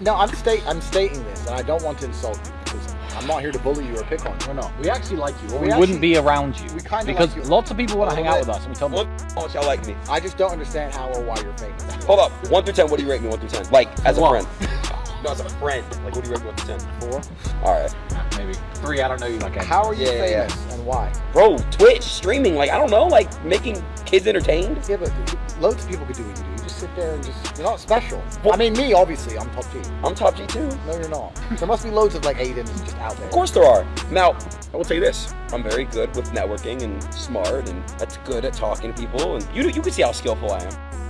No, I'm state I'm stating this, and I don't want to insult you because I'm not here to bully you or pick on you. No, no, we actually like you. Or We we, actually- wouldn't be around you. we kinda because like lots of people want to hang little out with us, and we tell them. What how much y'all like me? I just don't understand how or why you're famous. Hold up. One through ten, what do you rate me? One through ten. Like as a One. friend. No, as a friend. Like what do you rate me one through ten? Four. Alright. Maybe three. I don't know you like. anything. How are you Yeah, yeah, famous and why? Bro, Twitch, streaming, like I don't know, like making kids entertained. Yeah, but loads of people could do what you do. You just sit there and just you're not special. Well- I mean, me obviously, I'm top G. I'm top G too. No, you're not. There must be loads of like Adins just out there. Of course there are. Now, I will tell you this. I'm very good with networking and smart and that's good at talking to people and you you can see how skillful I am.